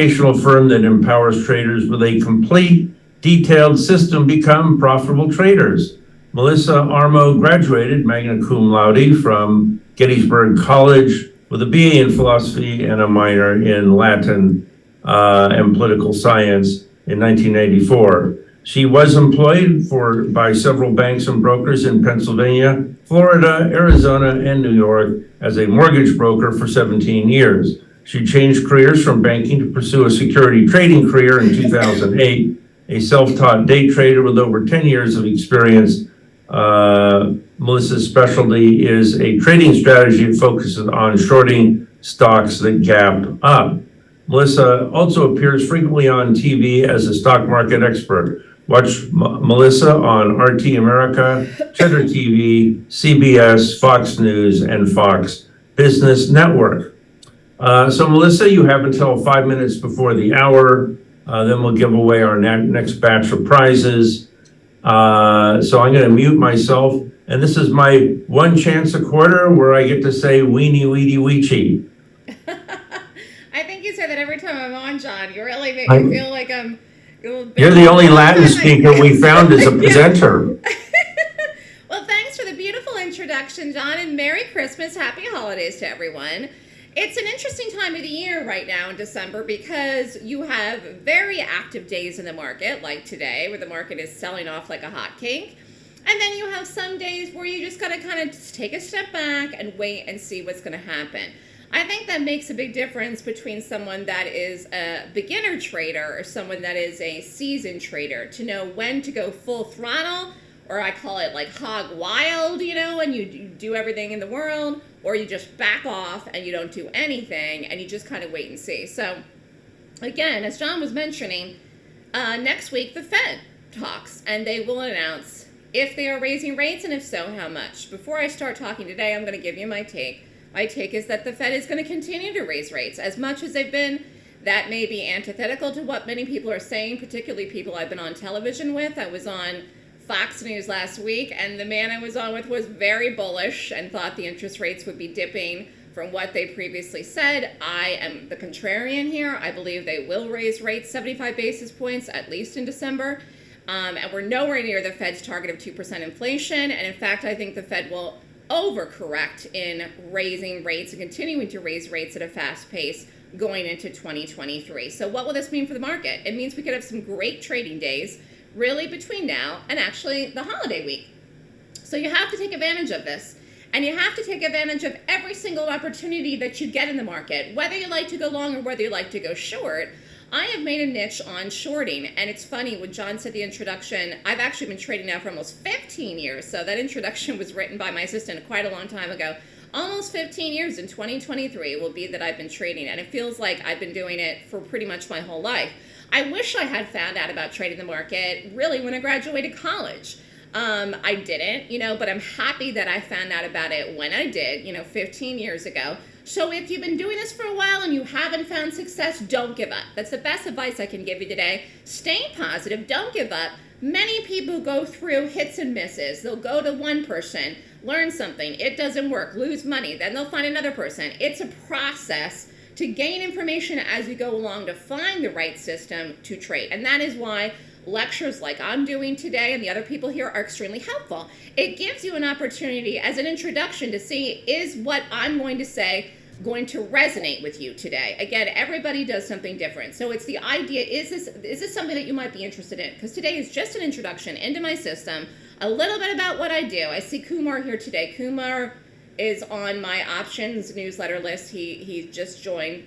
educational firm that empowers traders with a complete, detailed system become profitable traders. Melissa Armo graduated magna cum laude from Gettysburg College with a BA in philosophy and a minor in Latin uh, and political science in 1984. She was employed for by several banks and brokers in Pennsylvania, Florida, Arizona, and New York as a mortgage broker for 17 years. She changed careers from banking to pursue a security trading career in 2008. A self-taught day trader with over 10 years of experience, uh, Melissa's specialty is a trading strategy that focuses on shorting stocks that gap up. Melissa also appears frequently on TV as a stock market expert. Watch M- Melissa on RT America, Cheddar TV, CBS, Fox News, and Fox Business Network. Uh, so Melissa, you have until five minutes before the hour. Uh, then we'll give away our next batch of prizes. Uh, so I'm going to mute myself. And this is my one chance a quarter where I get to say weenie weenie weechie. I think you say that every time I'm on, John. You really make I- me feel like I'm. You're the only Latin speaker we found as a presenter. well, thanks for the beautiful introduction, John, and Merry Christmas, Happy Holidays to everyone. It's an interesting time of the year right now in December because you have very active days in the market, like today, where the market is selling off like a hotcake. And then you have some days where you just got to kind of take a step back and wait and see what's going to happen. I think that makes a big difference between someone that is a beginner trader or someone that is a seasoned trader to know when to go full throttle, or I call it like hog wild, you know, and you you do everything in the world, or you just back off and you don't do anything and you just kind of wait and see. So, again, as John was mentioning, uh, next week the Fed talks and they will announce if they are raising rates and if so, how much. Before I start talking today, I'm going to give you my take. My take is that the Fed is going to continue to raise rates as much as they've been. That may be antithetical to what many people are saying, particularly people I've been on television with. I was on Fox News last week, and the man I was on with was very bullish and thought the interest rates would be dipping from what they previously said. I am the contrarian here. I believe they will raise rates 75 basis points, at least in December. Um, and we're nowhere near the Fed's target of 2% inflation. And in fact, I think the Fed will overcorrect in raising rates and continuing to raise rates at a fast pace going into 2023. So, what will this mean for the market? It means we could have some great trading days really between now and actually the holiday week. So, you have to take advantage of this. And you have to take advantage of every single opportunity that you get in the market, whether you like to go long or whether you like to go short. I have made a niche on shorting, and it's funny when John said the introduction. I've actually been trading now for almost 15 years, so that introduction was written by my assistant quite a long time ago. Almost 15 years in 2023 will be that I've been trading, and it feels like I've been doing it for pretty much my whole life. I wish I had found out about trading the market really when I graduated college. Um, I didn't, you know, but I'm happy that I found out about it when I did, you know, 15 years ago. So if you've been doing this for a while and you haven't found success, don't give up. That's the best advice I can give you today. Stay positive, don't give up. Many people go through hits and misses. They'll go to one person, learn something, it doesn't work, lose money, then they'll find another person. It's a process to gain information as you go along to find the right system to trade. And that is why lectures like I'm doing today and the other people here are extremely helpful. It gives you an opportunity as an introduction to see is what I'm going to say going to resonate with you today. Again, everybody does something different. So it's the idea is this is this something that you might be interested in? Because today is just an introduction into my system, a little bit about what I do. I see Kumar here today. Kumar is on my options newsletter list. He he's just joined.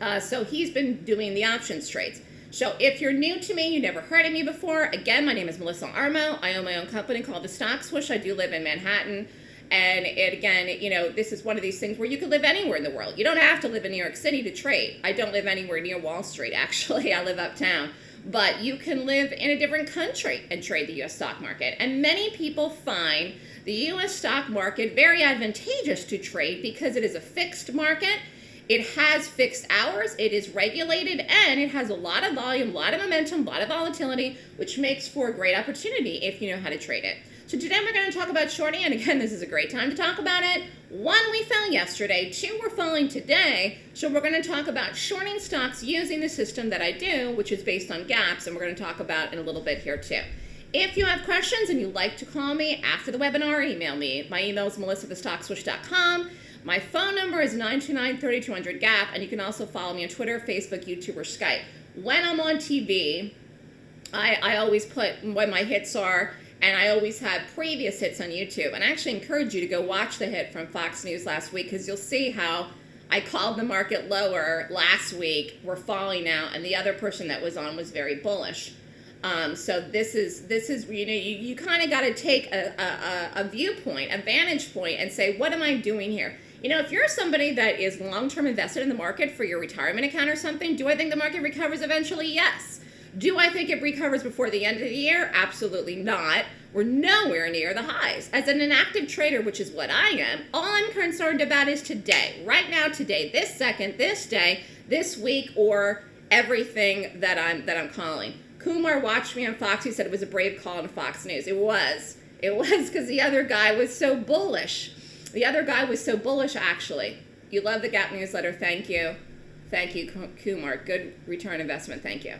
Uh, so he's been doing the options trades. So if you're new to me, you never heard of me before, again, my name is Melissa Armo. I own my own company called The Stock Swoosh. I do live in Manhattan. And it, again, you know, this is one of these things where you could live anywhere in the world. You don't have to live in New York City to trade. I don't live anywhere near Wall Street, actually. I live uptown. But you can live in a different country and trade the US stock market. And many people find the US stock market very advantageous to trade because it is a fixed market it has fixed hours, it is regulated, and it has a lot of volume, a lot of momentum, a lot of volatility, which makes for a great opportunity if you know how to trade it. So today we're going to talk about shorting, and again, this is a great time to talk about it. One, we fell yesterday. Two, we're falling today. So we're going to talk about shorting stocks using the system that I do, which is based on gaps, and we're going to talk about in a little bit here too. If you have questions and you'd like to call me after the webinar, email me. My email is melissa@thestockswoosh.com. My phone number is 929-3200-GAP, and you can also follow me on Twitter, Facebook, YouTube, or Skype. When I'm on TV, I, I always put what my hits are and I always have previous hits on YouTube. And I actually encourage you to go watch the hit from Fox News last week because you'll see how I called the market lower last week. We're falling now, and the other person that was on was very bullish. Um, so this is this is you know you, you kind of got to take a, a, a viewpoint, a vantage point, and say what am I doing here? You know, if you're somebody that is long-term invested in the market for your retirement account or something, do I think the market recovers eventually? Yes. Do I think it recovers before the end of the year? Absolutely not. We're nowhere near the highs. As an inactive trader, which is what I am, all I'm concerned about is today, right now, today, this second, this day, this week, or everything that I'm that I'm calling. Kumar watched me on Fox. He said it was a brave call on Fox News. It was. It was because the other guy was so bullish. The other guy was so bullish, actually. You love the Gap newsletter. Thank you. Thank you, Kumar. Good return investment. Thank you.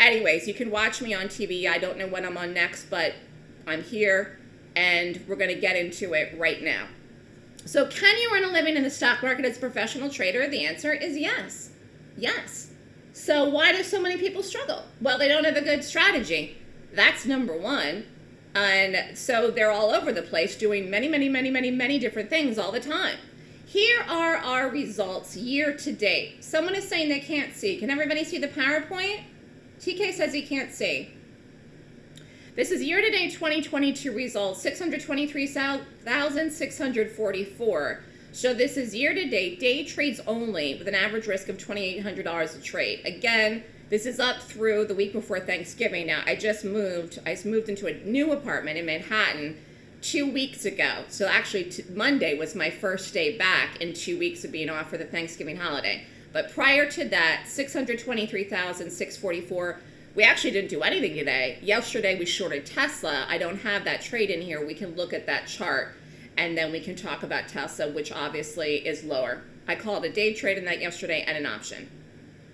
Anyways, you can watch me on TV. I don't know when I'm on next, but I'm here and we're going to get into it right now. So, can you earn a living in the stock market as a professional trader? The answer is yes. Yes. So, why do so many people struggle? Well, they don't have a good strategy. That's number one. And so they're all over the place doing many, many, many, many, many different things all the time. Here are our results year to date. Someone is saying they can't see. Can everybody see the PowerPoint? TK says he can't see. This is year-to-date 2022 results, 623,644. So this is year-to-date, day trades only, with an average risk of $2,800 a trade. Again, this is up through the week before Thanksgiving. Now, I just moved. I moved into a new apartment in Manhattan two weeks ago. So actually, Monday was my first day back in two weeks of being off for the Thanksgiving holiday. But prior to that, 623,644 we actually didn't do anything today. Yesterday we shorted Tesla. I don't have that trade in here. We can look at that chart and then we can talk about Tesla, which obviously is lower. I called a day trade in that yesterday and an option.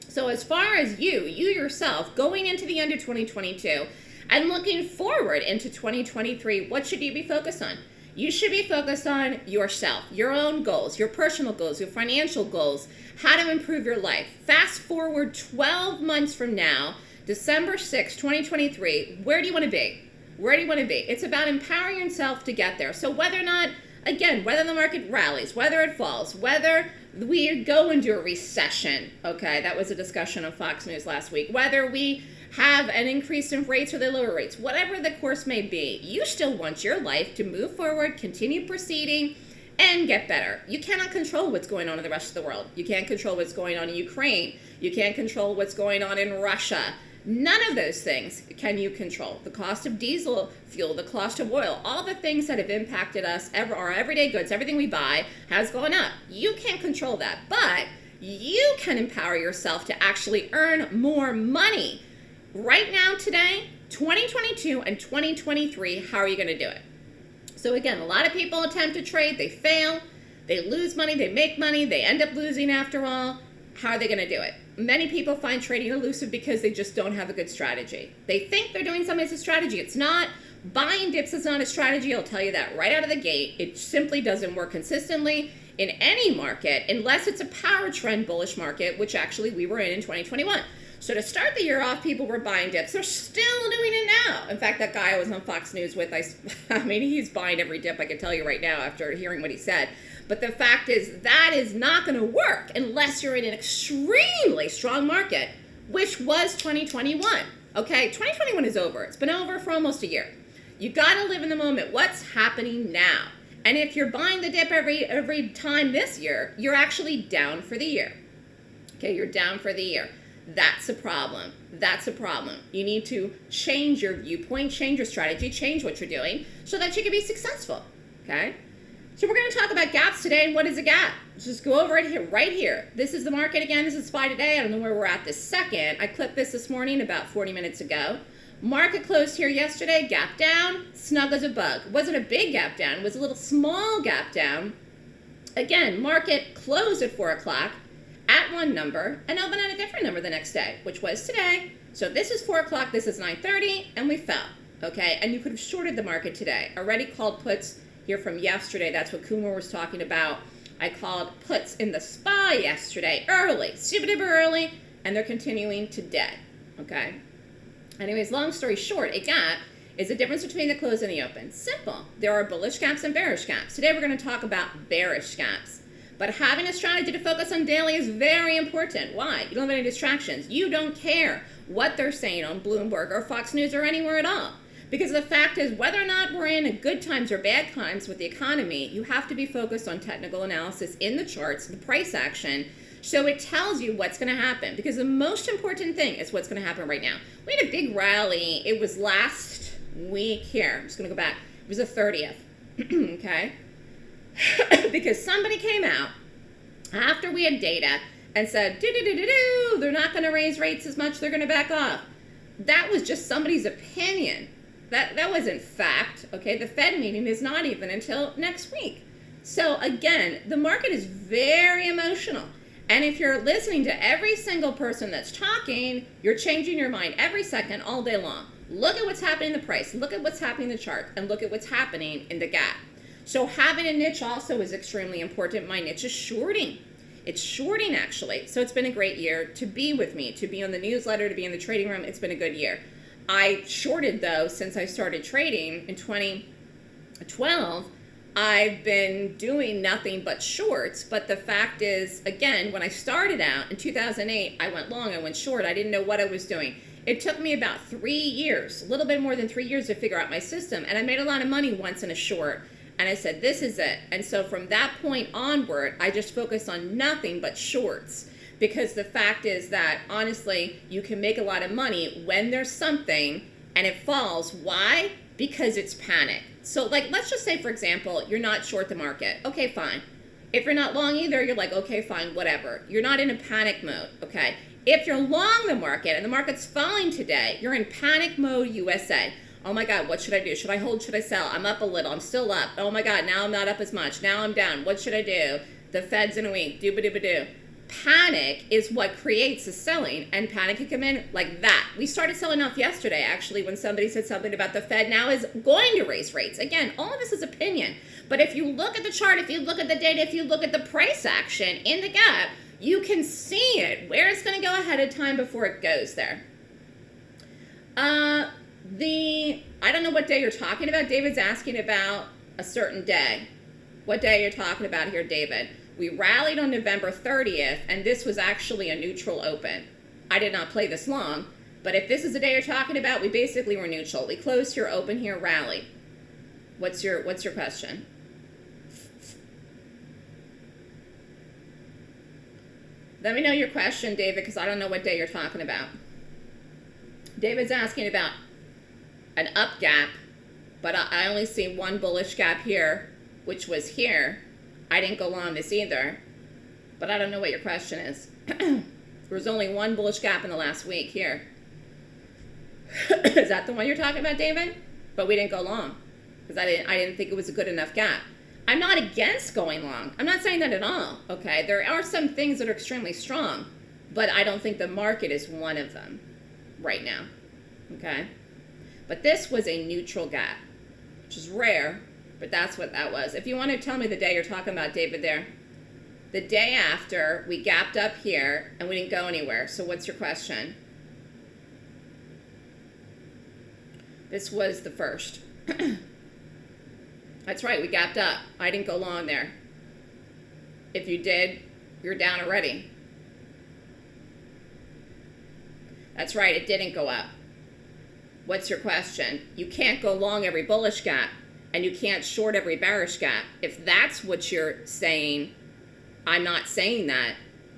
So as far as you, you yourself, going into the end of 2022 and looking forward into 2023, what should you be focused on? You should be focused on yourself, your own goals, your personal goals, your financial goals, how to improve your life. Fast forward 12 months from now, December 6, 2023, where do you want to be? Where do you want to be? It's about empowering yourself to get there. So whether or not, again, whether the market rallies, whether it falls, whether we go into a recession, okay, that was a discussion on Fox News last week, whether we have an increase in rates or the lower rates, whatever the course may be, you still want your life to move forward, continue proceeding, and get better. You cannot control what's going on in the rest of the world. You can't control what's going on in Ukraine. You can't control what's going on in Russia. None of those things can you control. The cost of diesel fuel, the cost of oil, all the things that have impacted us, ever, our everyday goods, everything we buy has gone up. You can't control that, but you can empower yourself to actually earn more money. Right now, today, 2022 and 2023, how are you going to do it? So again, a lot of people attempt to trade, they fail, they lose money, they make money, they end up losing after all. How are they going to do it? Many people find trading elusive because they just don't have a good strategy. They think they're doing something as a strategy. It's not. Buying dips is not a strategy. I'll tell you that right out of the gate. It simply doesn't work consistently in any market unless it's a power trend bullish market, which actually we were in in 2021. So to start the year off, people were buying dips. They're still doing it now. In fact, that guy I was on Fox News with, I, I mean, he's buying every dip. I can tell you right now after hearing what he said. But the fact is, that is not going to work unless you're in an extremely strong market, which was 2021. Okay, 2021 is over. It's been over for almost a year. You got to live in the moment. What's happening now? And if you're buying the dip every every time this year, you're actually down for the year. Okay, you're down for the year. That's a problem. That's a problem. You need to change your viewpoint, change your strategy, change what you're doing so that you can be successful. Okay? So we're going to talk about gaps today and what is a gap. Let's just go over it here, right here. This is the market again. This is SPY today. I don't know where we're at this second. I clipped this this morning about 40 minutes ago. Market closed here yesterday, gap down, snug as a bug. Wasn't a big gap down. Was a little small gap down. Again, market closed at 4 o'clock at one number and opened at a different number the next day, which was today. So this is 4 o'clock, this is 9.30, and we fell, okay? And you could have shorted the market today. Already called puts here from yesterday. That's what Kumar was talking about. I called puts in the SPY yesterday, early, super duper early, and they're continuing today, okay? Anyways, long story short, a gap is the difference between the close and the open. Simple. There are bullish gaps and bearish gaps. Today we're going to talk about bearish gaps. But having a strategy to focus on daily is very important. Why? You don't have any distractions. You don't care what they're saying on Bloomberg or Fox News or anywhere at all. Because the fact is, whether or not we're in good times or bad times with the economy, you have to be focused on technical analysis in the charts, the price action, so it tells you what's going to happen. Because the most important thing is what's going to happen right now. We had a big rally. It was last week here. I'm just going to go back. It was the 30th. okay? because somebody came out after we had data and said, do do do do do, they're not going to raise rates as much, they're going to back off. That was just somebody's opinion. That, that wasn't fact, okay? The Fed meeting is not even until next week. So again, the market is very emotional. And if you're listening to every single person that's talking, you're changing your mind every second, all day long. Look at what's happening in the price, look at what's happening in the chart, and look at what's happening in the gap. So having a niche also is extremely important. My niche is shorting. It's shorting actually. So it's been a great year to be with me, to be on the newsletter, to be in the trading room. It's been a good year. I shorted though since I started trading in 2012. I've been doing nothing but shorts, but the fact is, again, when I started out in 2008, I went long, I went short, I didn't know what I was doing. It took me about three years, a little bit more than three years to figure out my system, and I made a lot of money once in a short. And I said, this is it. And so from that point onward, I just focused on nothing but shorts. Because the fact is that, honestly, you can make a lot of money when there's something and it falls. Why? Because it's panic. So, like, let's just say, for example, you're not short the market. Okay, fine. If you're not long either, you're like, okay, fine, whatever. You're not in a panic mode, okay? If you're long the market and the market's falling today, you're in panic mode USA. Oh my God, what should I do? Should I hold? Should I sell? I'm up a little. I'm still up. Oh my God, now I'm not up as much. Now I'm down. What should I do? The Fed's in a week. Dooba dooba doo. Panic is what creates the selling, and panic can come in like that. We started selling off yesterday, actually, when somebody said something about the Fed now is going to raise rates. Again, all of this is opinion. But if you look at the chart, if you look at the data, if you look at the price action in the gap, you can see it, where it's going to go ahead of time before it goes there. Uh, the, I don't know what day you're talking about. David's asking about a certain day. What day you're talking about here, David? We rallied on November 30th, and this was actually a neutral open. I did not play this long, but if this is the day you're talking about, we basically were neutral. We closed here, open here, rally. What's your, what's your question? Let me know your question, David, because I don't know what day you're talking about. David's asking about an up gap, but I only see one bullish gap here, which was here. I didn't go long this either, but I don't know what your question is. there was only one bullish gap in the last week here. is that the one you're talking about, David? But we didn't go long because I didn't, I didn't think it was a good enough gap. I'm not against going long. I'm not saying that at all, okay? There are some things that are extremely strong, but I don't think the market is one of them right now, okay? But this was a neutral gap, which is rare, but that's what that was. If you want to tell me the day you're talking about, David, there. The day after, we gapped up here, and we didn't go anywhere. So what's your question? This was the first. That's right, we gapped up. I didn't go long there. If you did, you're down already. That's right, it didn't go up. What's your question? You can't go long every bullish gap, and you can't short every bearish gap. If that's what you're saying, I'm not saying that.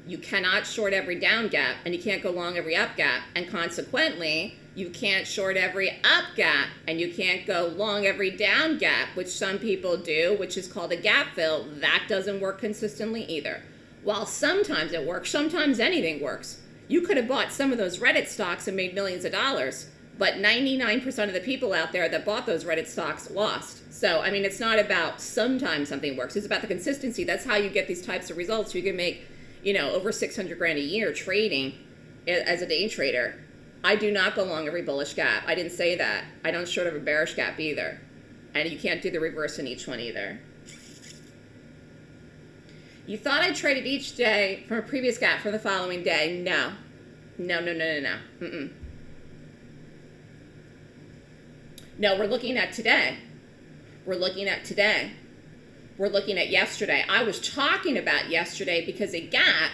You cannot short every down gap, and you can't go long every up gap, and consequently, you can't short every up gap and you can't go long every down gap, which some people do, which is called a gap fill. That doesn't work consistently either. While sometimes it works, sometimes anything works. You could have bought some of those Reddit stocks and made millions of dollars, but 99% of the people out there that bought those Reddit stocks lost. So, I mean, it's not about sometimes something works. It's about the consistency. That's how you get these types of results. You can make, you know, over 600 grand a year trading as a day trader. I do not go long every bullish gap. I didn't say that. I don't short every bearish gap either. And you can't do the reverse in each one either. You thought I traded each day from a previous gap for the following day. No. No, no, no, no, no. Mm-mm. No, we're looking at today. We're looking at today. We're looking at yesterday. I was talking about yesterday because a gap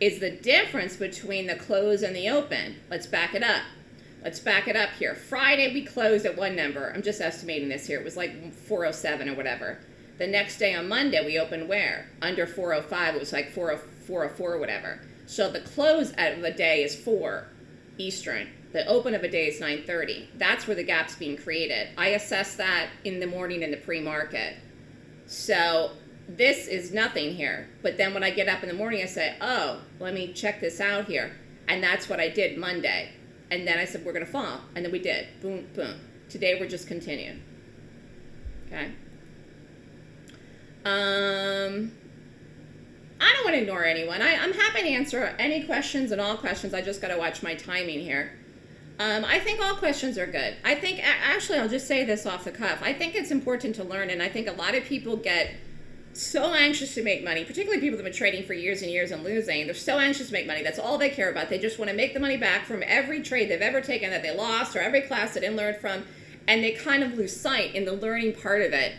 is the difference between the close and the open. Let's back it up. Let's back it up here. Friday we closed at one number. I'm just estimating this here. It was like 407 or whatever. The next day on Monday we opened where? Under 405. It was like 404 or whatever. So the close of the day is 4 Eastern. The open of a day is 9.30. That's where the gap's being created. I assess that in the morning in the pre-market. So this is nothing here. But then when I get up in the morning, I say, oh, let me check this out here. And that's what I did Monday. And then I said, we're going to fall. And then we did. Boom, boom. Today, we're just continuing. Okay? Um, I don't want to ignore anyone. I, I'm happy to answer any questions and all questions. I just got to watch my timing here. Um, I think all questions are good. I think, actually, I'll just say this off the cuff. I think it's important to learn, and I think a lot of people get so anxious to make money, particularly people that have been trading for years and years and losing. They're so anxious to make money. That's all they care about. They just want to make the money back from every trade they've ever taken that they lost or every class they didn't learn from. And they kind of lose sight in the learning part of it.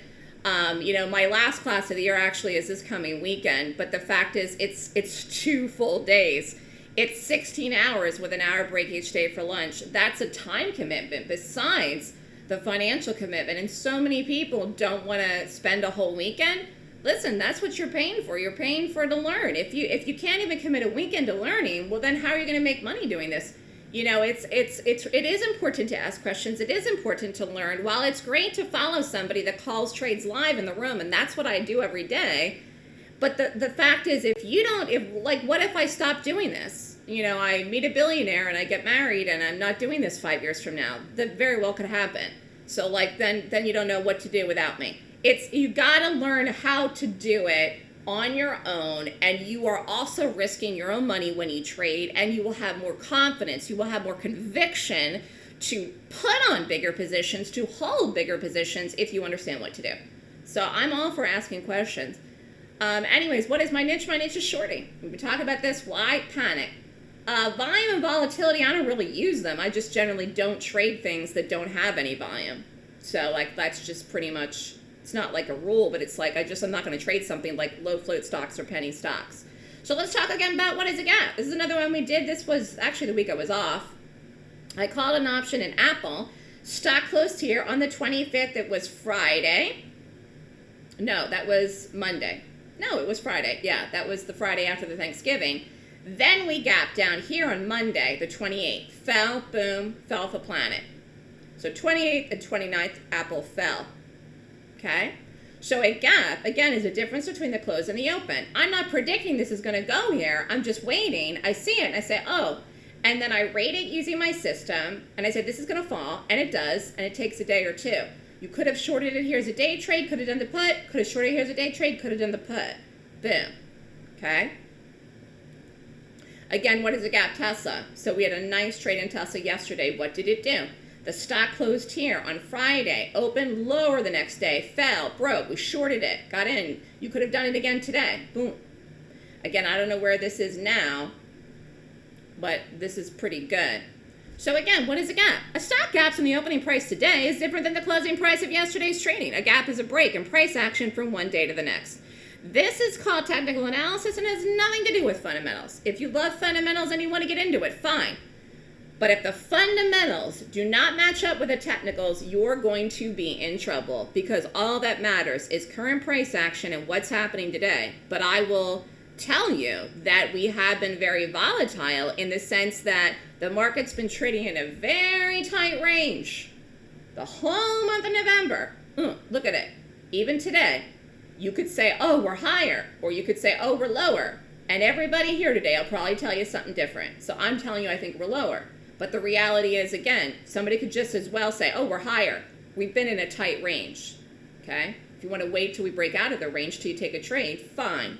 Um, you know, my last class of the year actually is this coming weekend, but the fact is it's it's two full days. It's 16 hours with an hour break each day for lunch. That's a time commitment besides the financial commitment. And so many people don't want to spend a whole weekend. Listen, that's what you're paying for. You're paying for to learn. If you if you can't even commit a weekend to learning, well then how are you going to make money doing this? You know, it's it's it's it is important to ask questions. It is important to learn. While it's great to follow somebody that calls trades live in the room, and that's what I do every day, but the, the fact is, if you don't, if like, what if I stop doing this? You know, I meet a billionaire and I get married and I'm not doing this five years from now. That very well could happen. So like, then, then you don't know what to do without me. It's, you gotta learn how to do it on your own and you are also risking your own money when you trade and you will have more confidence. You will have more conviction to put on bigger positions, to hold bigger positions if you understand what to do. So I'm all for asking questions. Um, anyways, what is my niche? My niche is shorting. We talk about this. Why panic? Uh, volume and volatility, I don't really use them. I just generally don't trade things that don't have any volume. So like that's just pretty much, it's not like a rule, but it's like I just, I'm not going to trade something like low float stocks or penny stocks. So let's talk again about what is a gap. This is another one we did. This was actually the week I was off. I called an option in Apple. Stock closed here on the 25th. It was Friday. No, that was Monday. No, it was Friday. Yeah, that was the Friday after the Thanksgiving. Then we gapped down here on Monday, the 28th. Fell, boom, fell for planet. So 28th and 29th, Apple fell. Okay? So a gap, again, is a difference between the close and the open. I'm not predicting this is going to go here. I'm just waiting. I see it and I say, oh. And then I rate it using my system. And I say, this is going to fall. And it does. And it takes a day or two. You could have shorted it here as a day trade, could have done the put, could have shorted it here as a day trade, could have done the put. Boom. Okay? Again, what is a gap Tesla? So we had a nice trade in Tesla yesterday. What did it do? The stock closed here on Friday, opened lower the next day, fell, broke. We shorted it, got in. You could have done it again today. Boom. Again, I don't know where this is now, but this is pretty good. So again, what is a gap? A stock gap in the opening price today is different than the closing price of yesterday's trading. A gap is a break in price action from one day to the next. This is called technical analysis and has nothing to do with fundamentals. If you love fundamentals and you want to get into it, fine. But if the fundamentals do not match up with the technicals, you're going to be in trouble because all that matters is current price action and what's happening today. But I will tell you that we have been very volatile in the sense that the market's been trading in a very tight range the whole month of November. Mm, look at it. Even today, you could say, oh, we're higher, or you could say, oh, we're lower. And everybody here today will probably tell you something different. So I'm telling you I think we're lower. But the reality is, again, somebody could just as well say, oh, we're higher. We've been in a tight range. Okay? If you want to wait till we break out of the range till you take a trade, fine.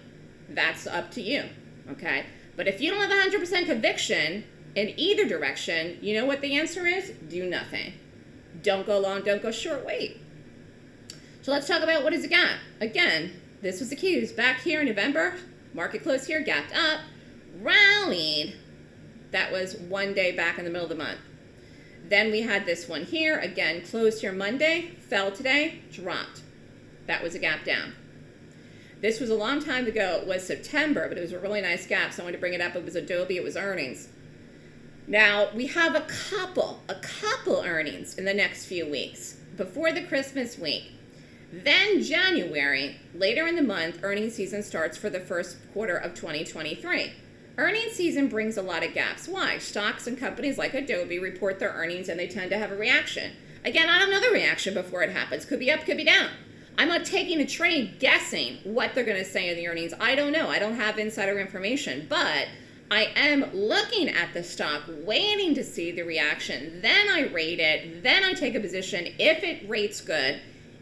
That's up to you. Okay? But if you don't have 100% conviction in either direction, you know what the answer is? Do nothing. Don't go long, don't go short, wait. So let's talk about what is a gap. Again, this was the Qs. Back here in November, market closed here, gapped up, rallied. That was one day back in the middle of the month. Then we had this one here, again, closed here Monday, fell today, dropped. That was a gap down. This was a long time ago. It was September, but it was a really nice gap, so I wanted to bring it up. It was Adobe, it was earnings. Now, we have a couple, a couple earnings in the next few weeks before the Christmas week. Then January, later in the month, earnings season starts for the first quarter of 2023. Earnings season brings a lot of gaps. Why? Stocks and companies like Adobe report their earnings and they tend to have a reaction. Again, I don't know the reaction before it happens. Could be up, could be down. I'm not taking a trade guessing what they're going to say in the earnings. I don't know. I don't have insider information, but I am looking at the stock, waiting to see the reaction. Then I rate it. Then I take a position if it rates good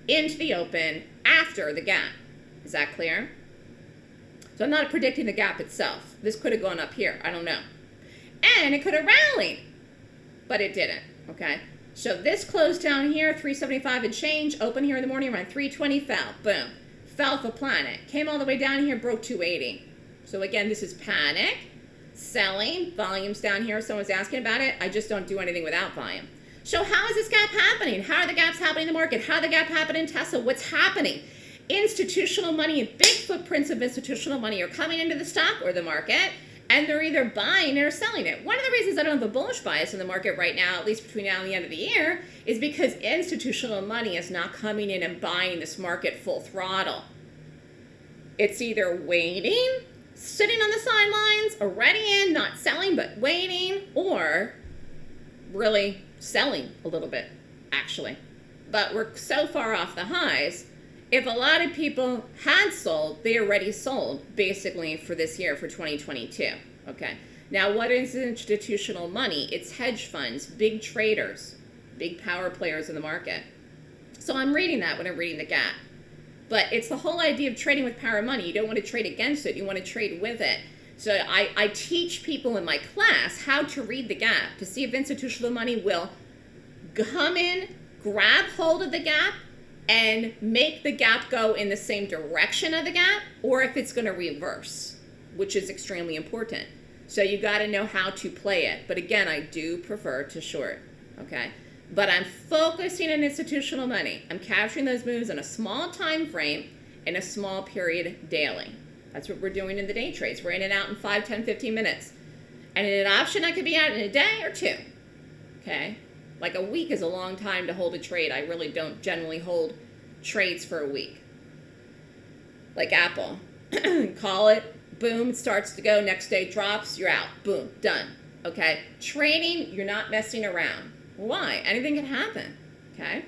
into the open after the gap. Is that clear? So I'm not predicting the gap itself. This could have gone up here. I don't know. And it could have rallied, but it didn't. Okay. So this closed down here, 375 and change. Open here in the morning around 320, fell. Boom. Fell for planet. Came all the way down here, broke 280. So again, this is panic. Selling. Volume's down here. Someone's asking about it. I just don't do anything without volume. So how is this gap happening? How are the gaps happening in the market? How the gap happening in Tesla? What's happening? Institutional money and big footprints of institutional money are coming into the stock or the market and they're either buying or selling it. One of the reasons I don't have a bullish bias in the market right now, at least between now and the end of the year, is because institutional money is not coming in and buying this market full throttle. It's either waiting, sitting on the sidelines, already in, not selling, but waiting, or really selling a little bit, actually. But we're so far off the highs if a lot of people had sold, they already sold basically for this year, for 2022. Okay. Now, what is institutional money? It's hedge funds, big traders, big power players in the market. So I'm reading that when I'm reading the gap. But it's the whole idea of trading with power money. You don't want to trade against it, you want to trade with it. So I, I teach people in my class how to read the gap to see if institutional money will come in, grab hold of the gap, and make the gap go in the same direction of the gap or if it's going to reverse, which is extremely important. So you got to know how to play it. But again, I do prefer to short, okay? But I'm focusing on institutional money. I'm capturing those moves in a small time frame in a small period daily. That's what we're doing in the day trades. We're in and out in 5, 10, 15 minutes. And in an option, I could be out in a day or two, okay? Like a week is a long time to hold a trade. I really don't generally hold trades for a week. Like Apple. Call it, boom, it starts to go, next day drops, you're out. Boom, done. Okay? Trading, you're not messing around. Why? Anything can happen. Okay?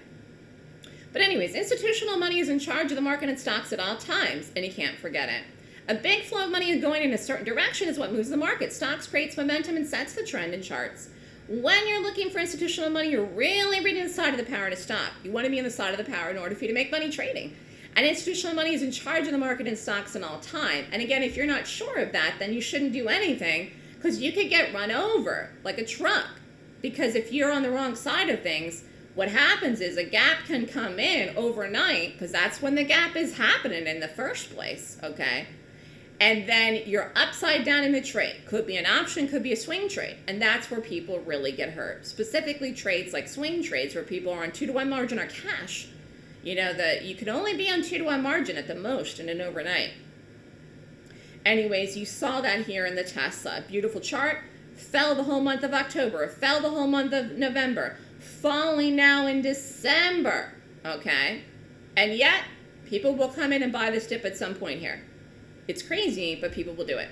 But anyways, institutional money is in charge of the market and stocks at all times, and you can't forget it. A big flow of money going in a certain direction is what moves the market. Stocks creates momentum and sets the trend in charts. When you're looking for institutional money, you're really reading the side of the power to stop. You want to be on the side of the power in order for you to make money trading. And institutional money is in charge of the market and stocks in all time. And again, if you're not sure of that, then you shouldn't do anything because you could get run over like a truck. Because if you're on the wrong side of things, what happens is a gap can come in overnight because that's when the gap is happening in the first place, okay? And then you're upside down in the trade. Could be an option, could be a swing trade. And that's where people really get hurt. Specifically trades like swing trades where people are on two to one margin or cash. You know, that you can only be on two to one margin at the most in an overnight. Anyways, you saw that here in the Tesla. Beautiful chart. Fell the whole month of October. Fell the whole month of November. Falling now in December. Okay? And yet, people will come in and buy this dip at some point here. It's crazy, but people will do it.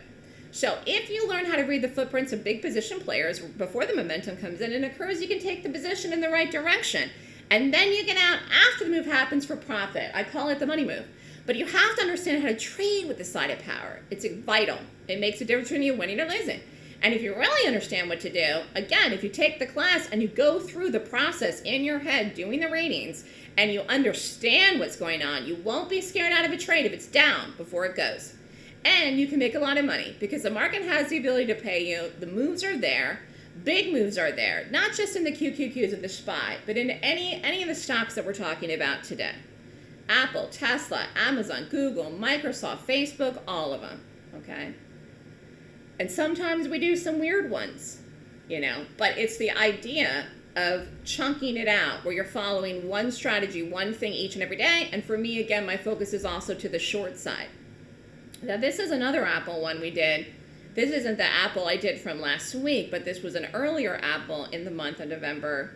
So if you learn how to read the footprints of big position players before the momentum comes in and occurs, you can take the position in the right direction. And then you get out after the move happens for profit. I call it the money move. But you have to understand how to trade with the side of power. It's vital. It makes a difference between you winning or losing. And if you really understand what to do, again, if you take the class and you go through the process in your head doing the ratings and you understand what's going on, you won't be scared out of a trade if it's down before it goes. And you can make a lot of money because the market has the ability to pay you. The moves are there. Big moves are there, not just in the QQQs of the SPY, but in any, any of the stocks that we're talking about today. Apple, Tesla, Amazon, Google, Microsoft, Facebook, all of them, okay? And sometimes we do some weird ones, you know, but it's the idea of chunking it out where you're following one strategy, one thing each and every day. And for me, again, my focus is also to the short side. Now, this is another Apple one we did. This isn't the Apple I did from last week, but this was an earlier Apple in the month of November.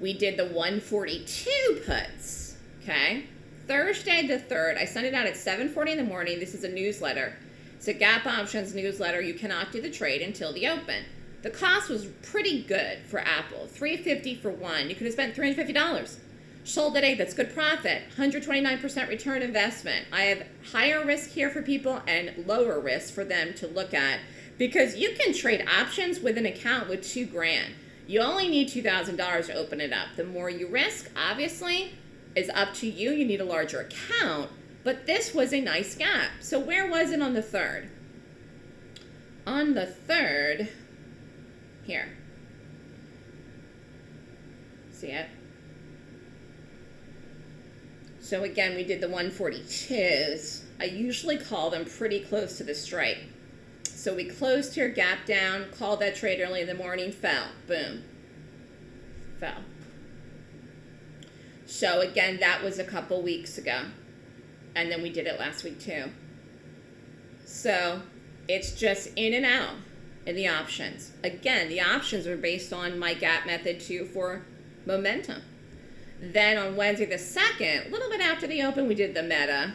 We did the 142 puts, okay? Thursday the 3rd, I sent it out at 7.40 in the morning. This is a newsletter. It's a Gap Options newsletter. You cannot do the trade until the open. The cost was pretty good for Apple, 350 for one. You could have spent $350. Sold at 8, that's good profit. 129% return investment. I have higher risk here for people and lower risk for them to look at because you can trade options with an account with two grand. You only need $2,000 to open it up. The more you risk, obviously, is up to you. You need a larger account, but this was a nice gap. So where was it on the third? On the third, here. See it? So again, we did the 142s. I usually call them pretty close to the strike. So we closed here, gap down, called that trade early in the morning, fell, boom, fell. So again, that was a couple weeks ago. And then we did it last week too. So it's just in and out in the options. Again, the options are based on my gap method too for momentum. Then on Wednesday the 2nd, a little bit after the open, we did the meta,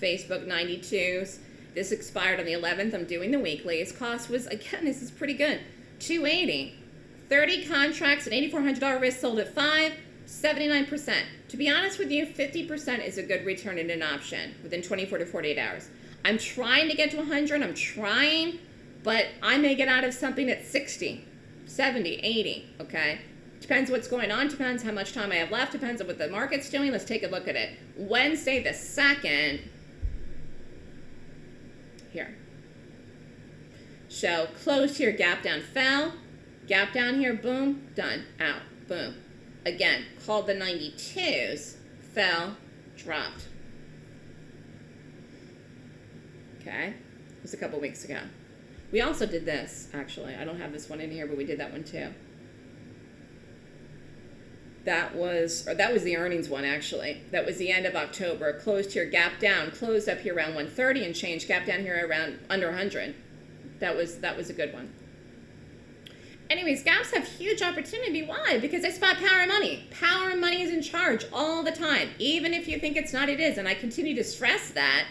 Facebook 92s. This expired on the 11th. I'm doing the weeklies. Cost was, again, this is pretty good, 280 30 contracts at $8,400 risk sold at 5 79%. To be honest with you, 50% is a good return in an option within 24 to 48 hours. I'm trying to get to 100, I'm trying, but I may get out of something at 60, 70, 80, okay? Depends what's going on, depends how much time I have left, depends on what the market's doing. Let's take a look at it. Wednesday the 2nd, here. So closed here, gap down, fell, gap down here, boom, done, out, boom. Again, called the 92s, fell, dropped. Okay, it was a couple weeks ago. We also did this, actually. I don't have this one in here, but we did that one too. That was, or that was the earnings one actually. That was the end of October. Closed here, gap down, closed up here around 130 and change, gap down here around under 100. That was that was a good one. Anyways, gaps have huge opportunity. Why? Because they spot power and money. Power and money is in charge all the time. Even if you think it's not, it is. And I continue to stress that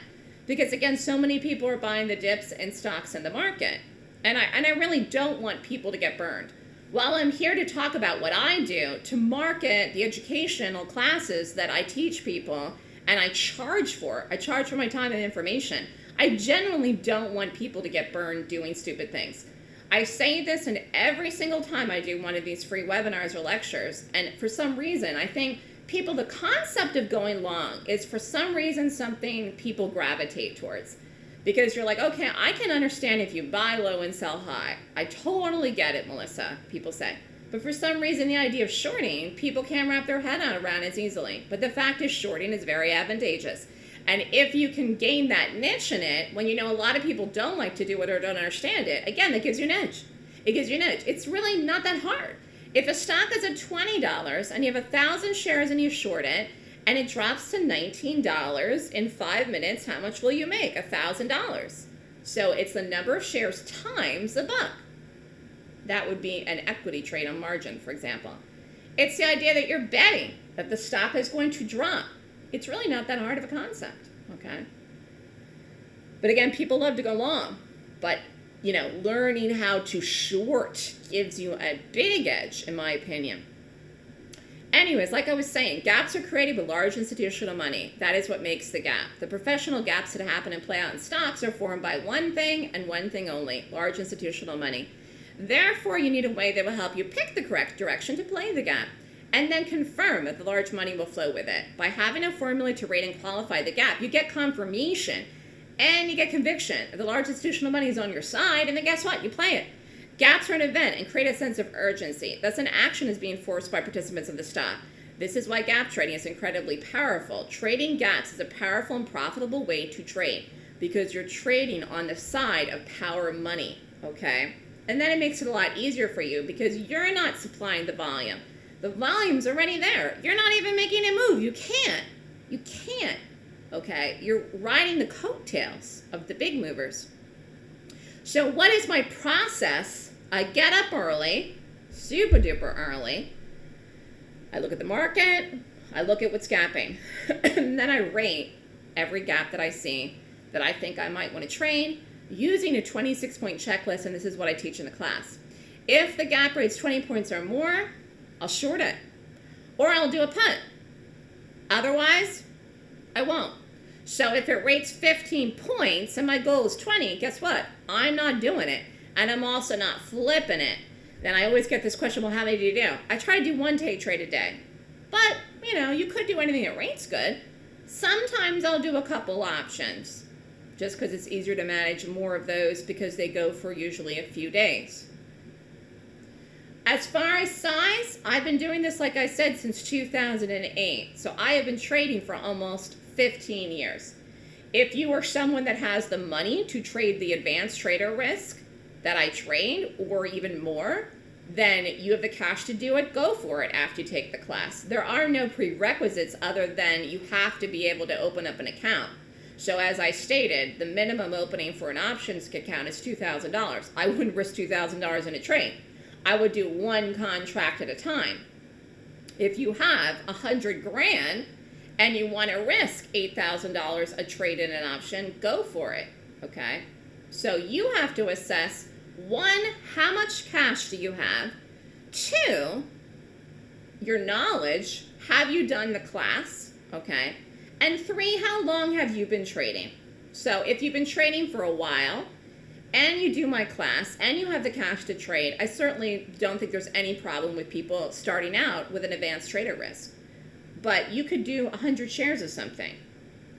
because, again, so many people are buying the dips and stocks in the market. And I, and I really don't want people to get burned. While I'm here to talk about what I do to market the educational classes that I teach people and I charge for, I charge for my time and information, I genuinely don't want people to get burned doing stupid things. I say this in every single time I do one of these free webinars or lectures, and for some reason, I think people, the concept of going long is for some reason something people gravitate towards. Because you're like, okay, I can understand if you buy low and sell high. I totally get it, Melissa, people say. But for some reason, the idea of shorting, people can't wrap their head around as easily. But the fact is, shorting is very advantageous. And if you can gain that niche in it, when you know a lot of people don't like to do it or don't understand it, again, that gives you an edge. It gives you an edge. It's really not that hard. If a stock is at $20 and you have a thousand shares and you short it, and it drops to $19 in five minutes, how much will you make? A $1,000. So it's the number of shares times a buck. That would be an equity trade on margin, for example. It's the idea that you're betting that the stock is going to drop it's really not that hard of a concept, okay? But again, people love to go long, but you know, learning how to short gives you a big edge, in my opinion. Anyways, like I was saying, gaps are created with large institutional money. That is what makes the gap. The professional gaps that happen and play out in stocks are formed by one thing and one thing only, large institutional money. Therefore, you need a way that will help you pick the correct direction to play the gap and then confirm that the large money will flow with it. By having a formula to rate and qualify the gap, you get confirmation and you get conviction. The large institutional money is on your side, and then guess what? You play it. Gaps are an event and create a sense of urgency. Thus, an action is being forced by participants of the stock. This is why gap trading is incredibly powerful. Trading gaps is a powerful and profitable way to trade because you're trading on the side of power money, okay? And then it makes it a lot easier for you because you're not supplying the volume. The volume's already there. You're not even making it move. You can't. You can't. Okay? You're riding the coattails of the big movers. So what is my process? I get up early, super duper early. I look at the market. I look at what's gapping. and then I rate every gap that I see that I think I might want to trade using a 26 point checklist. And this is what I teach in the class. If the gap rates 20 points or more, I'll short it. Or I'll do a punt. Otherwise, I won't. So if it rates 15 points and my goal is 20, guess what? I'm not doing it. And I'm also not flipping it. Then I always get this question, well, how many do you do? I try to do one day trade a day. But, you know, you could do anything that rates good. Sometimes I'll do a couple options just because it's easier to manage more of those because they go for usually a few days. As far as size, I've been doing this, like I said, since 2008. So I have been trading for almost 15 years. If you are someone that has the money to trade the advanced trader risk that I trade, or even more, then you have the cash to do it, go for it after you take the class. There are no prerequisites other than you have to be able to open up an account. So as I stated, the minimum opening for an options account is $2,000. I wouldn't risk $2,000 in a trade. I would do one contract at a time. If you have a hundred grand and you want to risk $8,000 a trade in an option, go for it, okay? So you have to assess, one, how much cash do you have? Two, your knowledge, have you done the class, okay? And three, how long have you been trading? So if you've been trading for a while, and you do my class and you have the cash to trade, I certainly don't think there's any problem with people starting out with an advanced trader risk. But you could do 100 shares of something.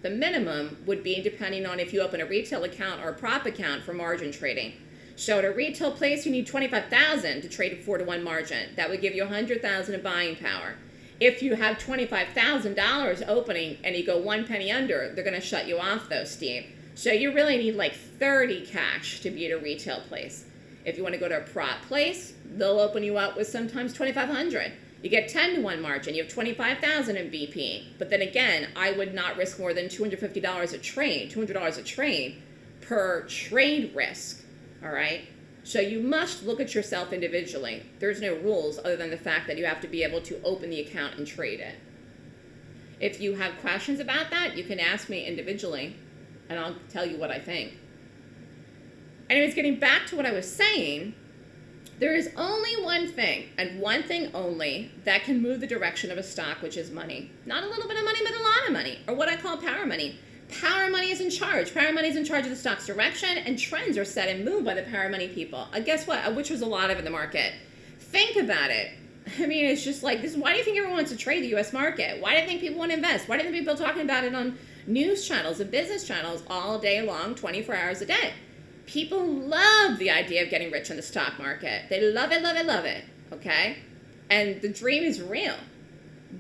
The minimum would be depending on if you open a retail account or a prop account for margin trading. So at a retail place, you need 25,000 to trade a 4 to 1 margin. That would give you 100,000 of buying power. If you have $25,000 opening and you go one penny under, they're going to shut you off though, Steve. So you really need like 30 cash to be at a retail place. If you want to go to a prop place, they'll open you up with sometimes 2,500. You get 10 to 1 margin. You have 25,000 in BP. But then again, I would not risk more than $250 a trade, $200 a trade per trade risk. All right? So you must look at yourself individually. There's no rules other than the fact that you have to be able to open the account and trade it. If you have questions about that, you can ask me individually and I'll tell you what I think. Anyways, getting back to what I was saying, there is only one thing, and one thing only, that can move the direction of a stock, which is money. Not a little bit of money, but a lot of money, or what I call power money. Power money is in charge. Power money is in charge of the stock's direction, and trends are set and moved by the power money people. Guess what? Which was a lot of in the market. Think about it. I mean, it's just like this. Why do you think everyone wants to trade the U.S. market? Why do you think people want to invest? Why do you think people talking about it on news channels and business channels all day long, 24 hours a day. People love the idea of getting rich in the stock market. They love it, love it, love it, okay? And the dream is real.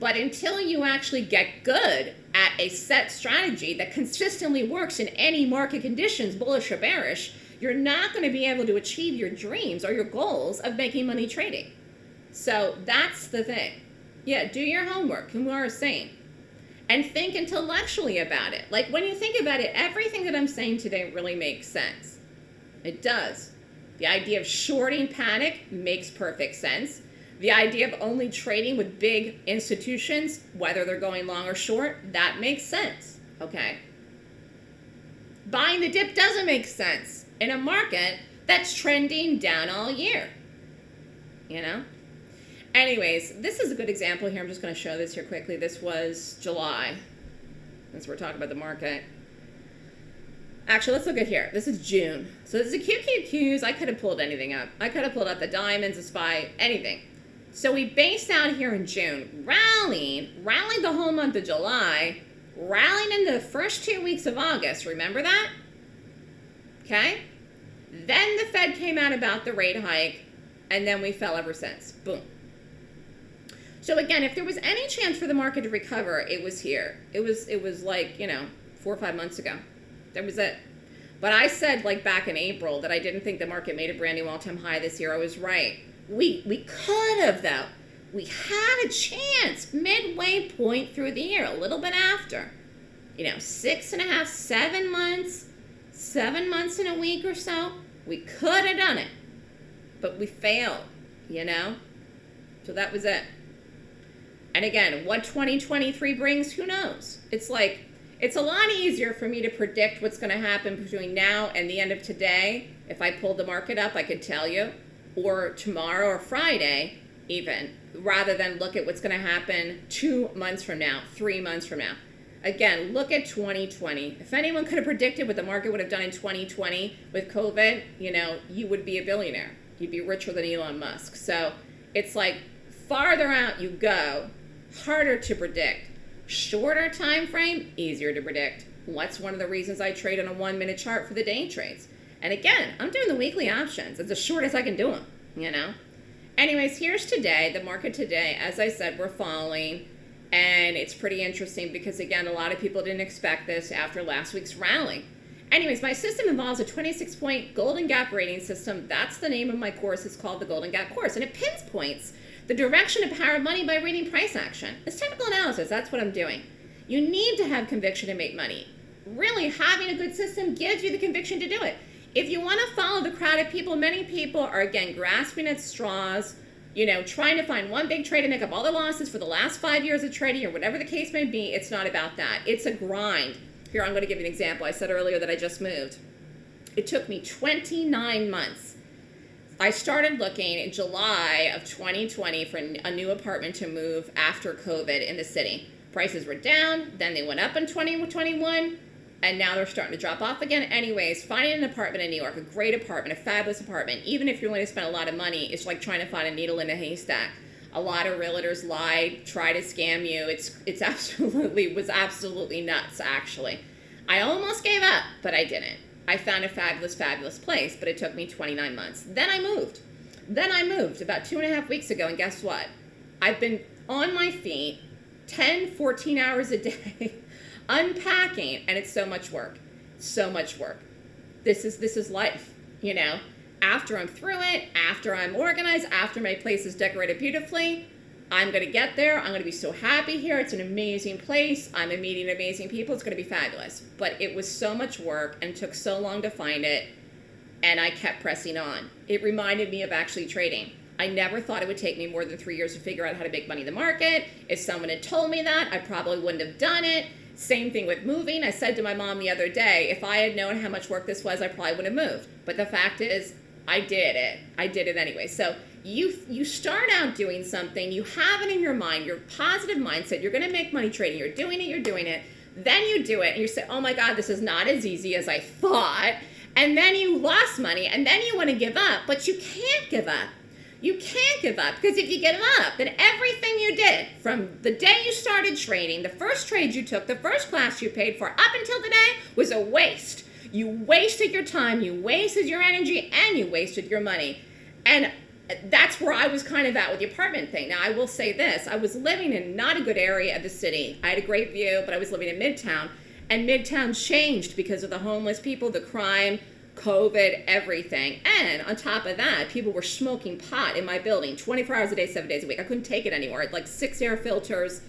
But until you actually get good at a set strategy that consistently works in any market conditions, bullish or bearish, you're not going to be able to achieve your dreams or your goals of making money trading. So that's the thing. Yeah, do your homework, we are saying and think intellectually about it. Like when you think about it, everything that I'm saying today really makes sense. It does. The idea of shorting panic makes perfect sense. The idea of only trading with big institutions, whether they're going long or short, that makes sense. Okay. Buying the dip doesn't make sense in a market that's trending down all year. You know? Anyways, this is a good example here. I'm just going to show this here quickly. This was July, since we're talking about the market. Actually, let's look at here. This is June. So this is a QQQs. I could have pulled anything up. I could have pulled up the diamonds, the spy, anything. So we based out here in June, rallied, rallied the whole month of July, rallied into the first two weeks of August. Remember that? Okay? Then the Fed came out about the rate hike, and then we fell ever since. Boom. So again, if there was any chance for the market to recover, it was here. It was it was like, you know, four or five months ago. That was it. But I said like back in April that I didn't think the market made a brand new all-time high this year. I was right. We we could have though. We had a chance midway point through the year, a little bit after. You know, six and a half, seven months, seven months in a week or so. We could have done it. But we failed, you know? So that was it. And again, what 2023 brings, who knows? It's like, it's a lot easier for me to predict what's going to happen between now and the end of today. If I pulled the market up, I could tell you. Or tomorrow or Friday, even, rather than look at what's going to happen two months from now, three months from now. Again, look at 2020. If anyone could have predicted what the market would have done in 2020 with COVID, you know, you would be a billionaire. You'd be richer than Elon Musk. So it's like farther out you go, harder to predict. Shorter time frame, easier to predict. What's one of the reasons I trade on a one minute chart for the day trades? And again, I'm doing the weekly options. It's as short as I can do them, you know? Anyways, here's today, the market today. As I said, we're falling. And it's pretty interesting because, again, a lot of people didn't expect this after last week's rally. Anyways, my system involves a 26 point Golden Gap rating system. That's the name of my course. It's called the Golden Gap course. And it pinpoints the direction of power of money by reading price action. It's technical analysis. That's what I'm doing. You need to have conviction to make money. Really, having a good system gives you the conviction to do it. If you want to follow the crowd of people, many people are, again, grasping at straws, you know, trying to find one big trade to make up all the losses for the last five years of trading or whatever the case may be. It's not about that. It's a grind. Here, I'm going to give you an example. I said earlier that I just moved. It took me 29 months I started looking in July of 2020 for a new apartment to move after COVID in the city. Prices were down, then they went up in 2021, and now they're starting to drop off again. Anyways, finding an apartment in New York, a great apartment, a fabulous apartment, even if you're going to spend a lot of money, it's like trying to find a needle in a haystack. A lot of realtors lie, try to scam you. It's it's absolutely was absolutely nuts actually. I almost gave up, but I didn't. I found a fabulous, fabulous place, but it took me 29 months. Then I moved. Then I moved about two and a half weeks ago, and guess what? I've been on my feet 10, 14 hours a day unpacking, and it's so much work. So much work. This is this is life, you know. After I'm through it, after I'm organized, after my place is decorated beautifully, I'm going to get there. I'm going to be so happy here. It's an amazing place. I'm meeting amazing people. It's going to be fabulous. But it was so much work and took so long to find it. And I kept pressing on. It reminded me of actually trading. I never thought it would take me more than three years to figure out how to make money in the market. If someone had told me that, I probably wouldn't have done it. Same thing with moving. I said to my mom the other day, if I had known how much work this was, I probably would have moved. But the fact is, I did it. I did it anyway. So you you start out doing something, you have it in your mind, your positive mindset, you're going to make money trading, you're doing it, you're doing it. Then you do it and you say, "Oh my god, this is not as easy as I thought." And then you lost money and then you want to give up, but you can't give up. You can't give up because if you give up, then everything you did from the day you started trading, the first trade you took, the first class you paid for up until today was a waste. You wasted your time, you wasted your energy, and you wasted your money. And that's where I was kind of at with the apartment thing. Now, I will say this I was living in not a good area of the city. I had a great view, but I was living in Midtown. And Midtown changed because of the homeless people, the crime, COVID, everything. And on top of that, people were smoking pot in my building 24 hours a day, seven days a week. I couldn't take it anymore. I had like six air filters.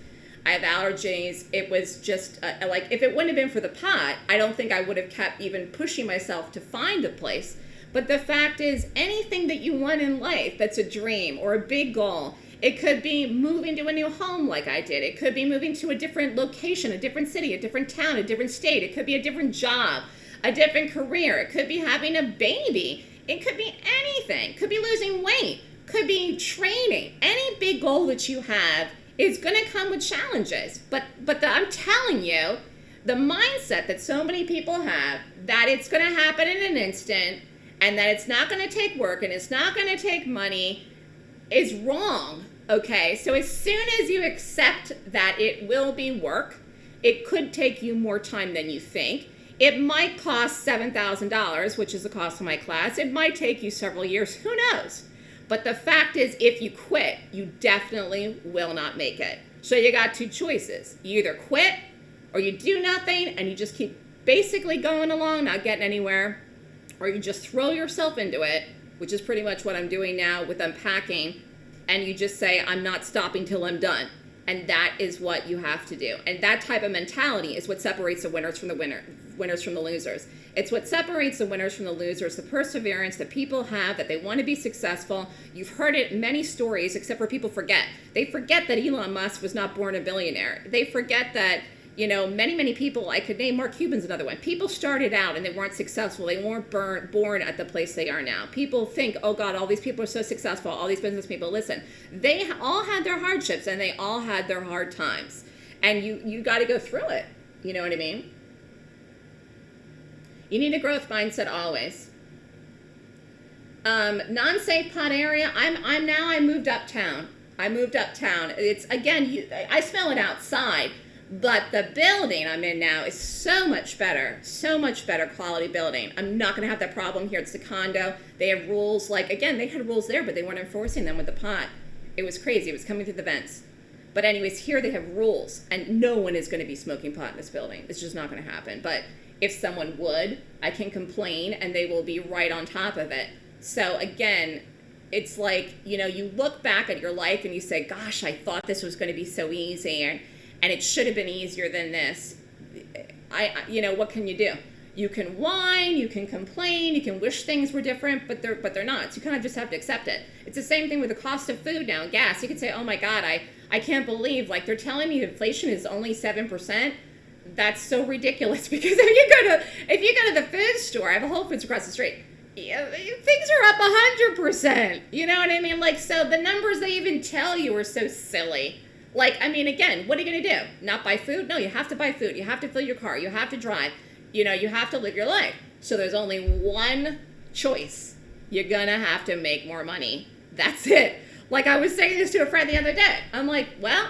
I have allergies. It was just uh, like, if it wouldn't have been for the pot, I don't think I would have kept even pushing myself to find a place but the fact is, anything that you want in life that's a dream or a big goal, it could be moving to a new home like I did. It could be moving to a different location, a different city, a different town, a different state. It could be a different job, a different career. It could be having a baby. It could be anything. It could be losing weight. Could be training. Any big goal that you have is going to come with challenges. But but the, I'm telling you, the mindset that so many people have that it's going to happen in an instant and that it's not going to take work and it's not going to take money is wrong. Okay, so as soon as you accept that it will be work, it could take you more time than you think. It might cost $7,000, which is the cost of my class. It might take you several years. Who knows? But the fact is, if you quit, you definitely will not make it. So you got two choices. You either quit or you do nothing and you just keep basically going along, not getting anywhere, or you just throw yourself into it, which is pretty much what I'm doing now with unpacking, and you just say, I'm not stopping till I'm done. And that is what you have to do. And that type of mentality is what separates the winners from the winner, winners from the losers. It's what separates the winners from the losers, the perseverance that people have, that they want to be successful. You've heard it in many stories, except for people forget. They forget that Elon Musk was not born a billionaire. They forget that you know, many, many people, I could name Mark Cuban's another one. People started out and they weren't successful. They weren't burn, born at the place they are now. People think, oh God, all these people are so successful, all these business people. Listen, they all had their hardships and they all had their hard times. And you, you got to go through it. You know what I mean? You need a growth mindset always. Um, non-safe pot area, I'm, I'm now, I moved uptown. I moved uptown. It's, again, you, I smell it outside but the building I'm in now is so much better, so much better quality building. I'm not going to have that problem here. It's the condo. They have rules like, again, they had rules there, but they weren't enforcing them with the pot. It was crazy. It was coming through the vents. But anyways, here they have rules, and no one is going to be smoking pot in this building. It's just not going to happen. But if someone would, I can complain, and they will be right on top of it. So again, it's like, you know, you look back at your life and you say, gosh, I thought this was going to be so easy. And and it should have been easier than this. I, you know, what can you do? You can whine, you can complain, you can wish things were different, but they're but they're not. So you kind of just have to accept it. It's the same thing with the cost of food now, gas. You could say, oh my God, I I can't believe like they're telling me inflation is only seven percent. That's so ridiculous because if you go to if you go to the food store, I have a Whole Foods across the street. Yeah, things are up hundred percent. You know what I mean? Like so, the numbers they even tell you are so silly. Like, I mean, again, what are you going to do? Not buy food? No, you have to buy food. You have to fill your car. You have to drive. You know, you have to live your life. So there's only one choice. You're going to have to make more money. That's it. Like I was saying this to a friend the other day. I'm like, well,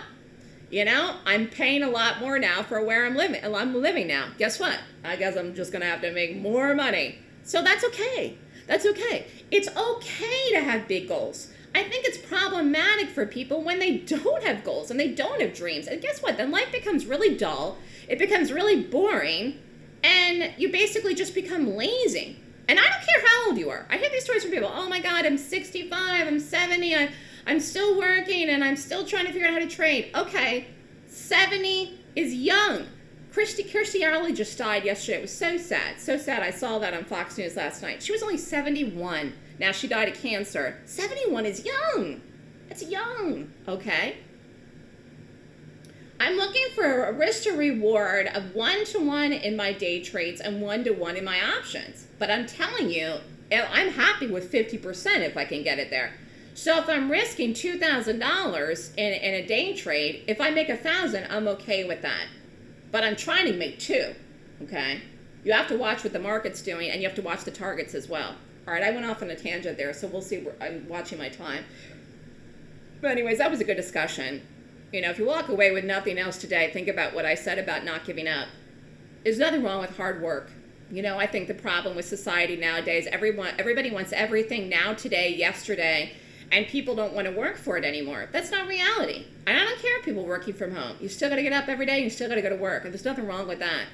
you know, I'm paying a lot more now for where I'm living. Uh, I'm living now. Guess what? I guess I'm just going to have to make more money. So that's okay. That's okay. It's okay to have big goals. I think it's problematic for people when they don't have goals and they don't have dreams. And guess what? Then life becomes really dull. It becomes really boring. And you basically just become lazy. And I don't care how old you are. I hear these stories from people. Oh my God, I'm 65, I'm 70, I, I'm still working and I'm still trying to figure out how to trade. Okay, 70 is young. Kirstie Alley just died yesterday. It was so sad, so sad. I saw that on Fox News last night. She was only 71. Now she died of cancer. 71 is young. That's young, okay? I'm looking for a risk to reward of one to one in my day trades and one to one in my options. But I'm telling you, I'm happy with 50% if I can get it there. So if I'm risking $2,000 in, in a day trade, if I make a thousand, I'm okay with that. But I'm trying to make two, okay? You have to watch what the market's doing and you have to watch the targets as well. All right, I went off on a tangent there, so we'll see. I'm watching my time. But anyways, that was a good discussion. You know, if you walk away with nothing else today, think about what I said about not giving up. There's nothing wrong with hard work. You know, I think the problem with society nowadays, everyone, everybody wants everything now, today, yesterday, and people don't want to work for it anymore. That's not reality. And I don't care if people working from home. You still got to get up every day. You still got to go to work, and there's nothing wrong with that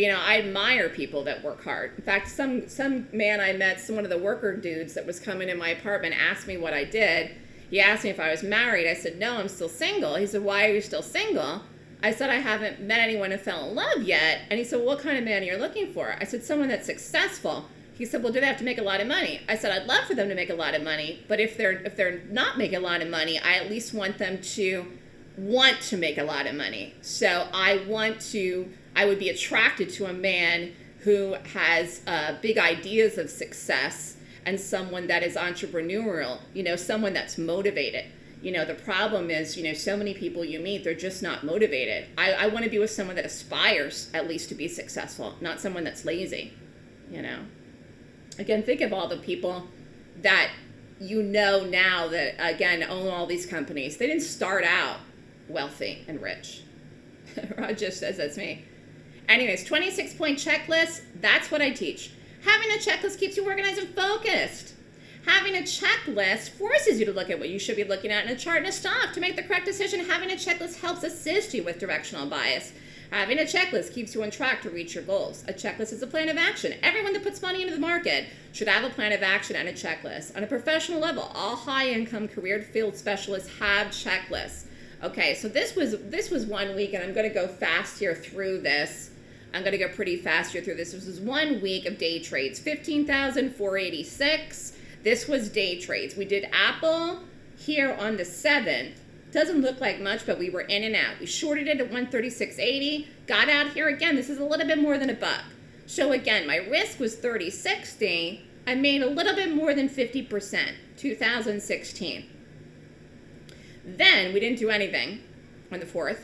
you know, I admire people that work hard. In fact, some some man I met, some one of the worker dudes that was coming in my apartment asked me what I did. He asked me if I was married. I said, no, I'm still single. He said, why are you still single? I said, I haven't met anyone who fell in love yet. And he said, well, what kind of man are you looking for? I said, someone that's successful. He said, well, do they have to make a lot of money? I said, I'd love for them to make a lot of money, but if they're if they're not making a lot of money, I at least want them to want to make a lot of money. So I want to I would be attracted to a man who has uh, big ideas of success and someone that is entrepreneurial, you know, someone that's motivated. you know, the problem is, you know, so many people you meet, they're just not motivated. I, I want to be with someone that aspires at least to be successful, not someone that's lazy, you know. Again, think of all the people that you know now that, again, own all these companies. They didn't start out wealthy and rich. Rod just says that's me. Anyways, 26 point checklist, that's what I teach. Having a checklist keeps you organized and focused. Having a checklist forces you to look at what you should be looking at in a chart and a stock to make the correct decision. Having a checklist helps assist you with directional bias. Having a checklist keeps you on track to reach your goals. A checklist is a plan of action. Everyone that puts money into the market should have a plan of action and a checklist. On a professional level, all high-income career field specialists have checklists. Okay, so this was this was one week, and I'm going to go fast here through this. I'm going to go pretty fast here through this. This was one week of day trades, 15,486. This was day trades. We did Apple here on the 7th. Doesn't look like much, but we were in and out. We shorted it at 136.80, got out here again. This is a little bit more than a buck. So again, my risk was 30.60. I made a little bit more than 50%, 2016. Then we didn't do anything on the 4th.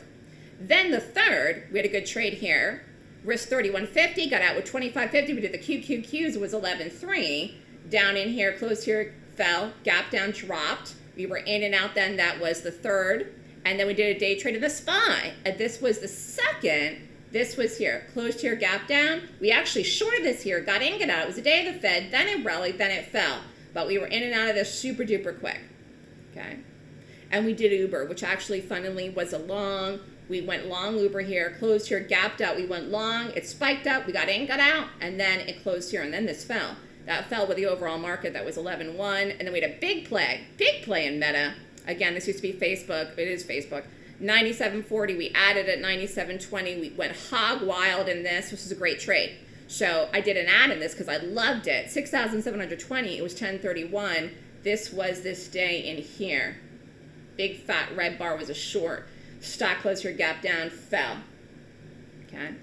Then the 3rd, we had a good trade here. Risk 31.50, got out with 25.50. We did the QQQs, it was 11.3 down in here, closed here, fell, gap down, dropped. We were in and out then, that was the third. And then we did a day trade of the SPY. And this was the second. This was here, closed here, gap down. We actually shorted this here, got in, got out. It was the day of the Fed, then it rallied, then it fell. But we were in and out of this super duper quick, okay? And we did Uber, which actually funnily was a long, we went long Uber here, closed here, gapped out, we went long, it spiked up, we got in, got out, and then it closed here, and then this fell. That fell with the overall market. That was 11.1. And then we had a big play, big play in Meta. Again, this used to be Facebook. It is Facebook. 97.40. We added at 97.20. We went hog wild in this. This is a great trade. So I did an add in this because I loved it. 6,720. It was 1031. This was this day in here. Big fat red bar was a short. Stock closed here, gap down, fell. Okay.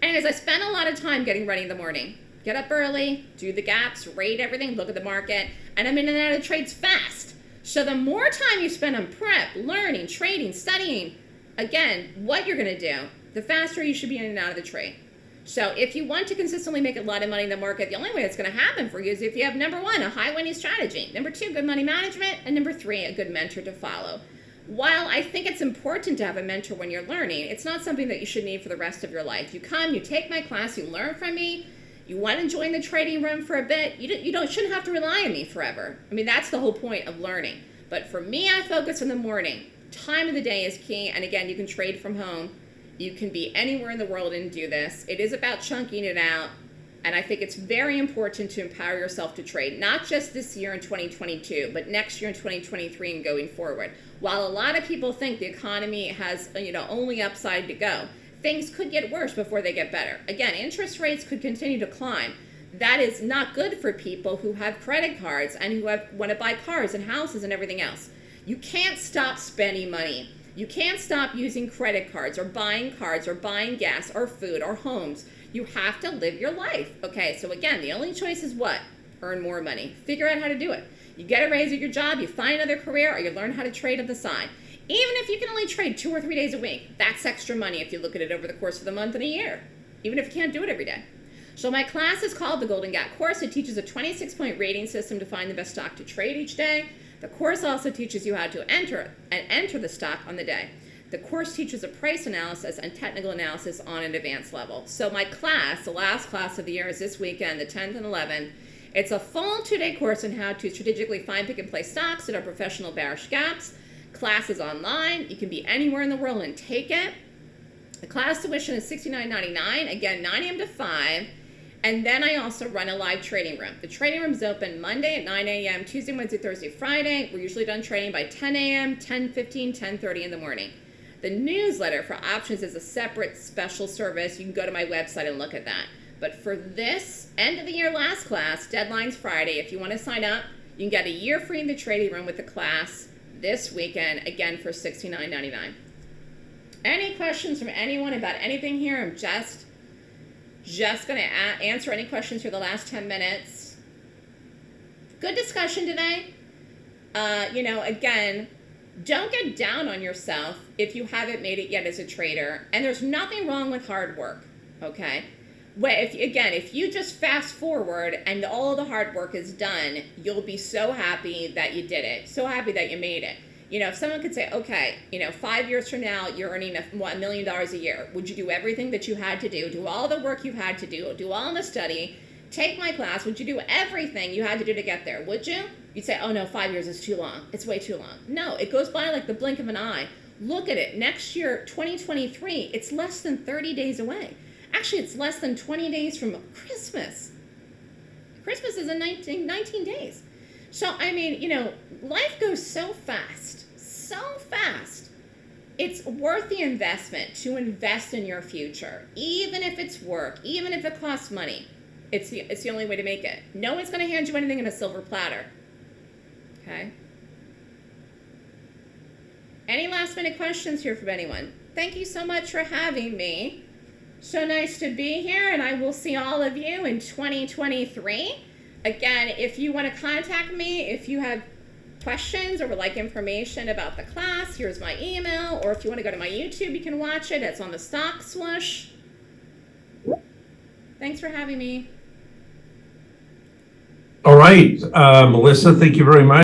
And as I spent a lot of time getting ready in the morning, get up early, do the gaps, rate everything, look at the market, and I'm in and out of trades fast. So the more time you spend on prep, learning, trading, studying, again, what you're going to do, the faster you should be in and out of the trade. So if you want to consistently make a lot of money in the market, the only way it's going to happen for you is if you have number one, a high winning strategy, number two, good money management, and number three, a good mentor to follow. While I think it's important to have a mentor when you're learning, it's not something that you should need for the rest of your life. You come, you take my class, you learn from me, you want to join the trading room for a bit, you don't, you don't shouldn't have to rely on me forever. I mean, that's the whole point of learning. But for me, I focus in the morning. Time of the day is key, and again, you can trade from home. You can be anywhere in the world and do this. It is about chunking it out, and I think it's very important to empower yourself to trade, not just this year in 2022, but next year in 2023 and going forward. While a lot of people think the economy has, you know, only upside to go, things could get worse before they get better. Again, interest rates could continue to climb. That is not good for people who have credit cards and who have, want to buy cars and houses and everything else. You can't stop spending money. You can't stop using credit cards or buying cards or buying gas or food or homes. You have to live your life. Okay, so again, the only choice is what? Earn more money. Figure out how to do it. You get a raise at your job, you find another career, or you learn how to trade on the side. Even if you can only trade two or three days a week, that's extra money if you look at it over the course of the month and a year, even if you can't do it every day. So my class is called the Golden Gap Course. It teaches a 26-point rating system to find the best stock to trade each day. The course also teaches you how to enter and enter the stock on the day. The course teaches a price analysis and technical analysis on an advanced level. So my class, the last class of the year is this weekend, the 10th and 11th. It's a full two-day course on how to strategically find, pick, and play stocks that are professional bearish gaps Class is online. You can be anywhere in the world and take it. The class tuition is $69.99, again, 9 a.m. to 5. And then I also run a live trading room. The trading room is open Monday at 9 a.m., Tuesday, Wednesday, Thursday, Friday. We're usually done trading by 10 a.m., 10:15, 10:30 in the morning. The newsletter for options is a separate special service. You can go to my website and look at that. But for this end of the year last class, deadline's Friday. If you want to sign up, you can get a year free in the trading room with the class this weekend, again for $69.99. Any questions from anyone about anything here? I'm just, just going to answer any questions for the last 10 minutes. Good discussion today. Uh, you know, again, don't get down on yourself if you haven't made it yet as a trader. And there's nothing wrong with hard work, okay? If again, if you just fast forward and all the hard work is done, you'll be so happy that you did it, so happy that you made it. You know, if someone could say, okay, you know, five years from now, you're earning a, a million dollars a year, would you do everything that you had to do, do all the work you had to do, do all the study, take my class, would you do everything you had to do to get there? Would you? You'd say, oh no, five years is too long. It's way too long. No, it goes by like the blink of an eye. Look at it. Next year, 2023, it's less than 30 days away. Actually, it's less than 20 days from Christmas. Christmas is in 19, 19 days. So, I mean, you know, life goes so fast, so fast. It's worth the investment to invest in your future, even if it's work, even if it costs money. It's the, it's the only way to make it. No one's going to hand you anything in a silver platter. Okay? Any last minute questions here from anyone? Thank you so much for having me. So nice to be here, and I will see all of you in 2023. Again, if you want to contact me, if you have questions or would like information about the class, here's my email. Or if you want to go to my YouTube, you can watch it. It's on the Stock Swoosh. Thanks for having me. All right, uh, Melissa, thank you very much.